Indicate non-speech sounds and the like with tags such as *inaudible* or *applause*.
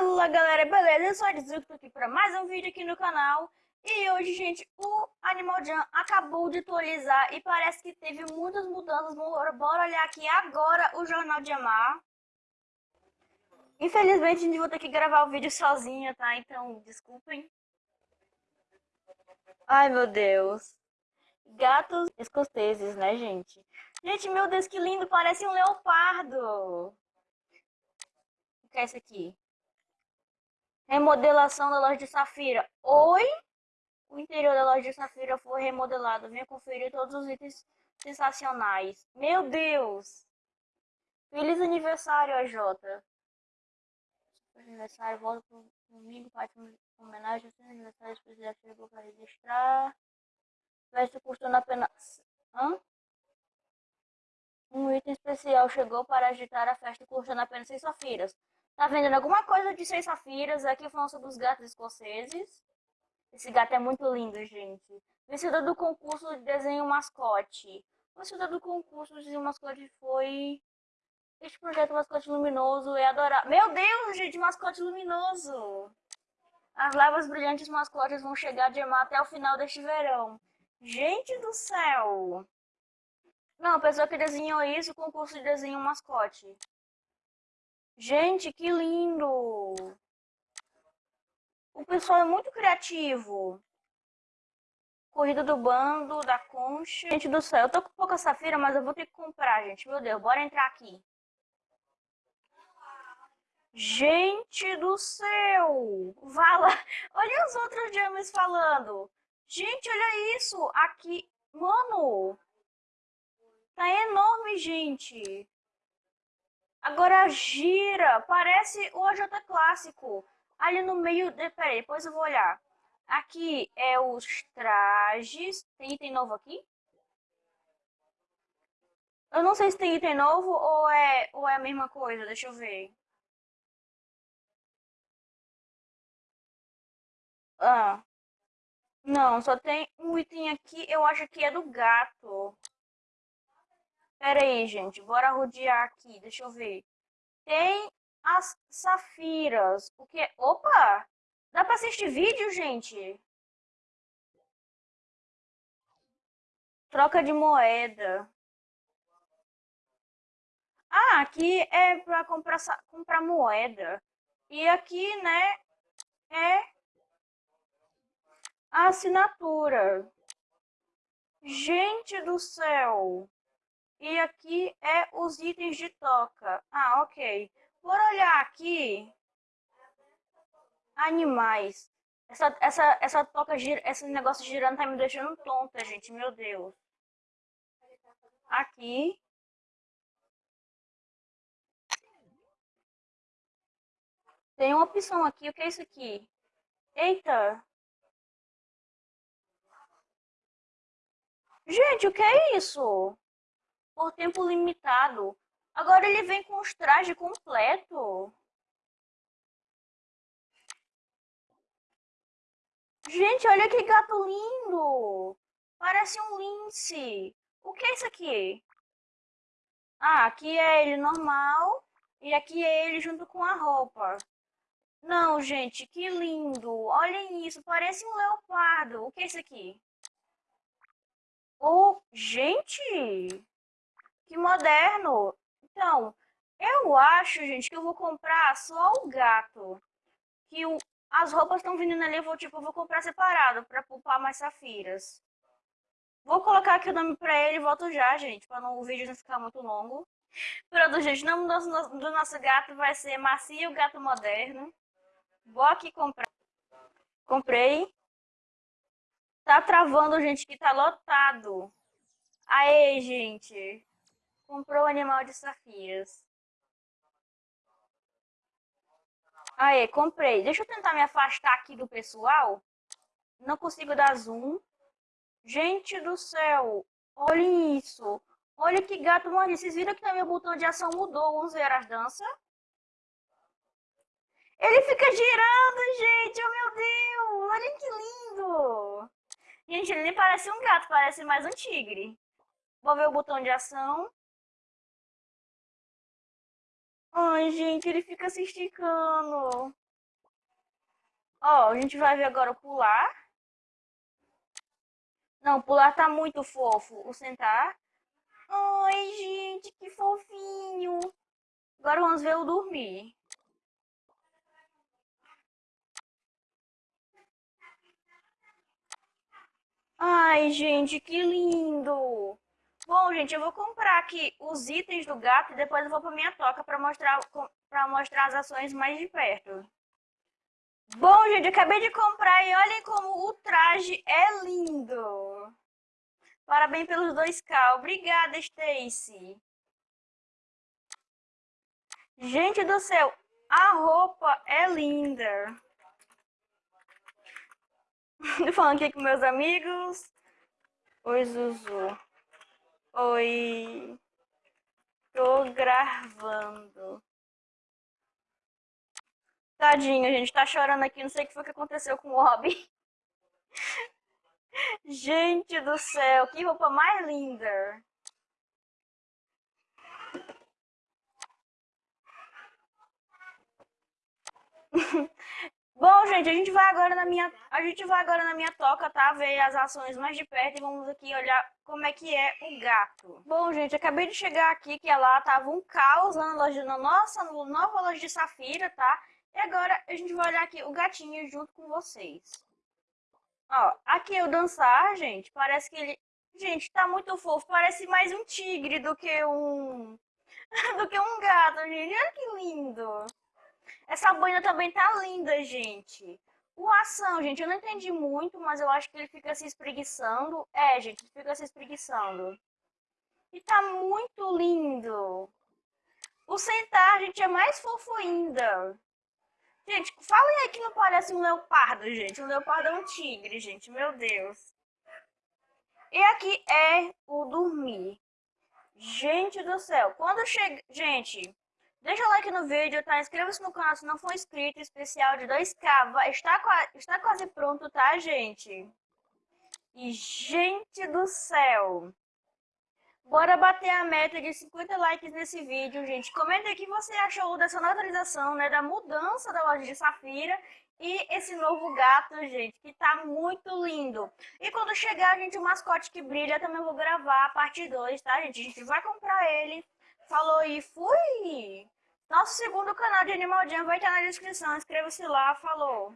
Fala galera, beleza? Eu sou a Dizu, tô aqui para mais um vídeo aqui no canal E hoje, gente, o Animal Jam acabou de atualizar e parece que teve muitas mudanças Bora, olhar aqui agora o Jornal de Amar Infelizmente, a gente vai ter que gravar o vídeo sozinha, tá? Então, desculpem Ai, meu Deus Gatos escoceses, né, gente? Gente, meu Deus, que lindo, parece um leopardo O que é isso aqui? Remodelação da loja de Safira. Oi? O interior da loja de Safira foi remodelado. Venha conferir todos os itens sensacionais. Meu Deus! Feliz aniversário, AJ. Aniversário, volta pro domingo, parte homenagem ao seu aniversário. Se quiser, chegou para registrar. Festa custando apenas... Hã? Um item especial chegou para agitar a festa custando apenas 6 safiras. Tá vendendo alguma coisa de seis safiras. Aqui falando sobre os gatos escoceses. Esse gato é muito lindo, gente. Vencedor do concurso de desenho mascote. O vencedor do concurso de desenho mascote foi... Este projeto Mascote Luminoso é adorável. Meu Deus, gente, mascote luminoso! As lavas brilhantes mascotes vão chegar de Emar até o final deste verão. Gente do céu! Não, a pessoa que desenhou isso, concurso de desenho mascote. Gente, que lindo! O pessoal é muito criativo. Corrida do bando, da concha. Gente do céu, eu tô com pouca safira, mas eu vou ter que comprar, gente. Meu Deus, bora entrar aqui. Gente do céu! Vala! *laughs* Olha os outros James falando. Gente, olha isso! Aqui... Mano! Tá enorme, gente! Agora gira, parece o AJ clássico. Ali no meio, de, depois eu vou olhar. Aqui é os trajes. Tem item novo aqui? Eu não sei se tem item novo ou é, ou é a mesma coisa, deixa eu ver. Ah, não, só tem um item aqui, eu acho que é do gato. Pera aí, gente. Bora rodear aqui. Deixa eu ver. Tem as safiras. O que? Opa! Dá pra assistir vídeo, gente? Troca de moeda. Ah, aqui é pra comprar, comprar moeda. E aqui, né, é a assinatura. Gente do céu! E aqui é os itens de toca. Ah, ok. Por olhar aqui, animais. Essa, essa, essa toca, esse negócio girando tá me deixando tonta, gente. Meu Deus. Aqui. Tem uma opção aqui. O que é isso aqui? Eita. Gente, o que é isso? Por tempo limitado. Agora ele vem com os trajes completo. Gente, olha que gato lindo! Parece um lince. O que é isso aqui? Ah, aqui é ele normal e aqui é ele junto com a roupa. Não, gente, que lindo. Olhem isso, parece um leopardo. O que é isso aqui? Oh, gente! Que moderno! Então, eu acho, gente, que eu vou comprar só o gato. Que o, as roupas estão vindo ali, eu vou, tipo, eu vou comprar separado para poupar mais safiras. Vou colocar aqui o nome pra ele e volto já, gente, para o vídeo não ficar muito longo. *laughs* Pronto, gente, o nome do, do nosso gato vai ser Macio Gato Moderno. Vou aqui comprar. Comprei. Tá travando, gente, que tá lotado. Aê, gente. Comprou o animal de safiras. Aê, comprei. Deixa eu tentar me afastar aqui do pessoal. Não consigo dar zoom. Gente do céu. Olhem isso. Olha que gato morre. Vocês viram que também o botão de ação mudou. Vamos ver as danças. Ele fica girando, gente. Oh, meu Deus. Olha que lindo. Gente, ele nem parece um gato. Parece mais um tigre. Vou ver o botão de ação. Ai, gente, ele fica se esticando. Ó, a gente vai ver agora o pular. Não, pular tá muito fofo. O sentar. Ai, gente, que fofinho. Agora vamos ver o dormir. Ai, gente, que lindo! Bom, gente, eu vou comprar aqui os itens do gato e depois eu vou pra minha toca para mostrar, pra mostrar as ações mais de perto. Bom, gente, acabei de comprar e olhem como o traje é lindo. Parabéns pelos 2K. Obrigada, Stacy. Gente do céu, a roupa é linda. *laughs* Tô falando aqui com meus amigos. Oi, Zuzu. Oi. Tô gravando. Tadinho, a gente tá chorando aqui. Não sei o que foi que aconteceu com o Robin. *laughs* gente do céu, que roupa mais linda. *laughs* Bom, gente, a gente vai agora na minha, a gente vai agora na minha toca, tá? Ver as ações mais de perto e vamos aqui olhar como é que é o gato. Bom, gente, acabei de chegar aqui que lá tava um caos na loja, na nossa nova loja de Safira, tá? E agora a gente vai olhar aqui o gatinho junto com vocês. Ó, aqui o dançar, gente, parece que ele, gente, tá muito fofo, parece mais um tigre do que um *laughs* do que um gato, gente. Olha que lindo. Essa boina também tá linda, gente. O ação, gente, eu não entendi muito, mas eu acho que ele fica se espreguiçando. É, gente, ele fica se espreguiçando. E tá muito lindo. O sentar, gente, é mais fofo ainda. Gente, falem aí que não parece um leopardo, gente. Um leopardo é um tigre, gente. Meu Deus. E aqui é o dormir. Gente do céu. Quando chega... Gente, Deixa o like no vídeo, tá? Inscreva-se no canal se não for inscrito. Especial de 2K. Vai, está, está quase pronto, tá, gente? E, gente do céu. Bora bater a meta de 50 likes nesse vídeo, gente. Comenta o que você achou dessa atualização, né? Da mudança da loja de Safira e esse novo gato, gente, que tá muito lindo. E quando chegar, gente, o mascote que brilha, também vou gravar a parte 2, tá, gente? A gente vai comprar ele Falou e fui! Nosso segundo canal de Animal Jam vai estar na descrição. Inscreva-se lá. Falou!